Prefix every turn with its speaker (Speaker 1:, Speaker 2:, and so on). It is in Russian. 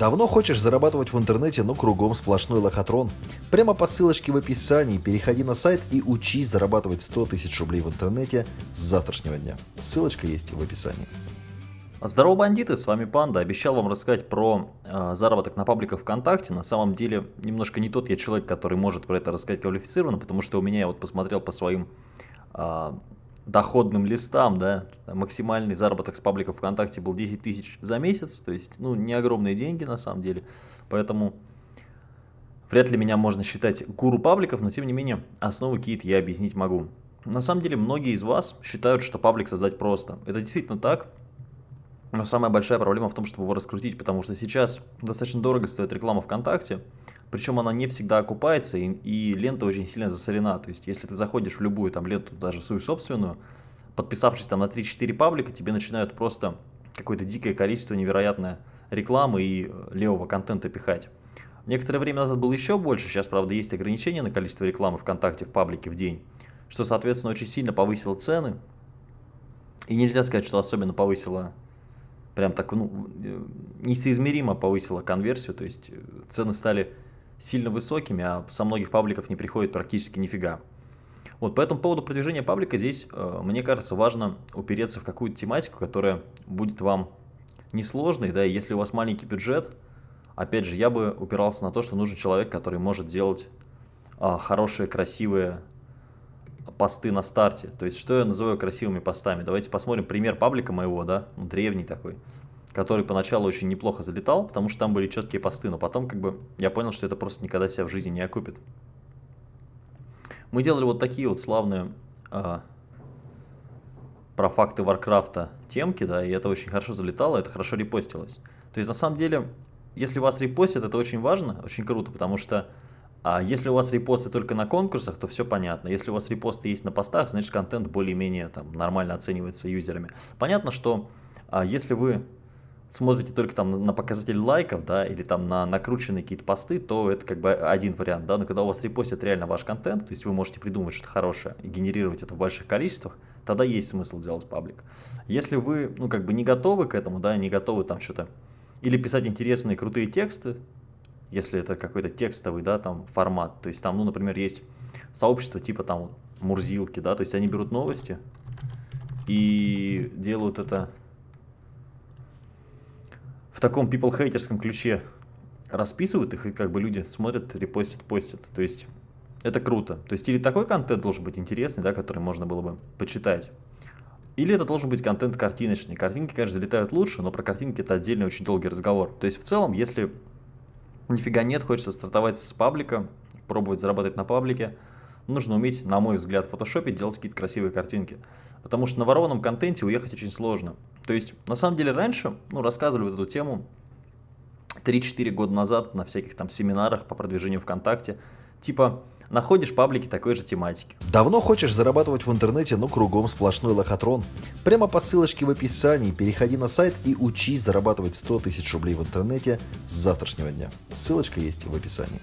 Speaker 1: Давно хочешь зарабатывать в интернете, но кругом сплошной лохотрон? Прямо по ссылочке в описании переходи на сайт и учись зарабатывать 100 тысяч рублей в интернете с завтрашнего дня. Ссылочка есть в описании.
Speaker 2: Здорово, бандиты, с вами Панда. Обещал вам рассказать про э, заработок на пабликах ВКонтакте. На самом деле, немножко не тот я человек, который может про это рассказать квалифицированно, потому что у меня, я вот посмотрел по своим э, доходным листам, да, максимальный заработок с пабликов ВКонтакте был 10 тысяч за месяц, то есть, ну, не огромные деньги на самом деле, поэтому вряд ли меня можно считать гуру пабликов, но тем не менее, основы какие-то я объяснить могу. На самом деле, многие из вас считают, что паблик создать просто. Это действительно так, но самая большая проблема в том, чтобы его раскрутить, потому что сейчас достаточно дорого стоит реклама ВКонтакте, причем она не всегда окупается, и, и лента очень сильно засорена. То есть, если ты заходишь в любую там ленту, даже в свою собственную, подписавшись там на 3-4 паблика, тебе начинают просто какое-то дикое количество невероятное рекламы и э, левого контента пихать. Некоторое время назад было еще больше, сейчас, правда, есть ограничения на количество рекламы ВКонтакте в паблике в день, что, соответственно, очень сильно повысило цены. И нельзя сказать, что особенно повысило, прям так, ну, э, несоизмеримо повысило конверсию, то есть э, цены стали сильно высокими, а со многих пабликов не приходит практически нифига. Вот по этому поводу продвижения паблика здесь, э, мне кажется, важно упереться в какую-то тематику, которая будет вам несложной, да, и если у вас маленький бюджет, опять же, я бы упирался на то, что нужен человек, который может делать э, хорошие, красивые посты на старте. То есть, что я называю красивыми постами? Давайте посмотрим пример паблика моего, да, древний такой который поначалу очень неплохо залетал, потому что там были четкие посты, но потом как бы я понял, что это просто никогда себя в жизни не окупит. Мы делали вот такие вот славные а, про факты Варкрафта темки, да, и это очень хорошо залетало, это хорошо репостилось. То есть на самом деле, если вас репостят, это очень важно, очень круто, потому что а если у вас репосты только на конкурсах, то все понятно. Если у вас репосты есть на постах, значит контент более-менее там нормально оценивается юзерами. Понятно, что а, если вы смотрите только там на показатель лайков, да, или там на накрученные какие-то посты, то это как бы один вариант, да, но когда у вас репостят реально ваш контент, то есть вы можете придумать что-то хорошее и генерировать это в больших количествах, тогда есть смысл делать паблик. Если вы, ну, как бы не готовы к этому, да, не готовы там что-то, или писать интересные крутые тексты, если это какой-то текстовый, да, там формат, то есть там, ну, например, есть сообщество типа там Мурзилки, да, то есть они берут новости и делают это в таком people-хейтерском ключе расписывают их, и как бы люди смотрят, репостят, постят. То есть это круто. То есть или такой контент должен быть интересный, да, который можно было бы почитать, или это должен быть контент картиночный. Картинки, конечно, залетают лучше, но про картинки это отдельный очень долгий разговор. То есть в целом, если нифига нет, хочется стартовать с паблика, пробовать зарабатывать на паблике, нужно уметь, на мой взгляд, в фотошопе делать какие-то красивые картинки. Потому что на ворованном контенте уехать очень сложно. То есть, на самом деле, раньше, ну, рассказывали вот эту тему 3-4 года назад на всяких там семинарах по продвижению ВКонтакте. Типа, находишь паблики такой же тематики.
Speaker 1: Давно хочешь зарабатывать в интернете, но кругом сплошной лохотрон? Прямо по ссылочке в описании переходи на сайт и учись зарабатывать 100 тысяч рублей в интернете с завтрашнего дня. Ссылочка есть в описании.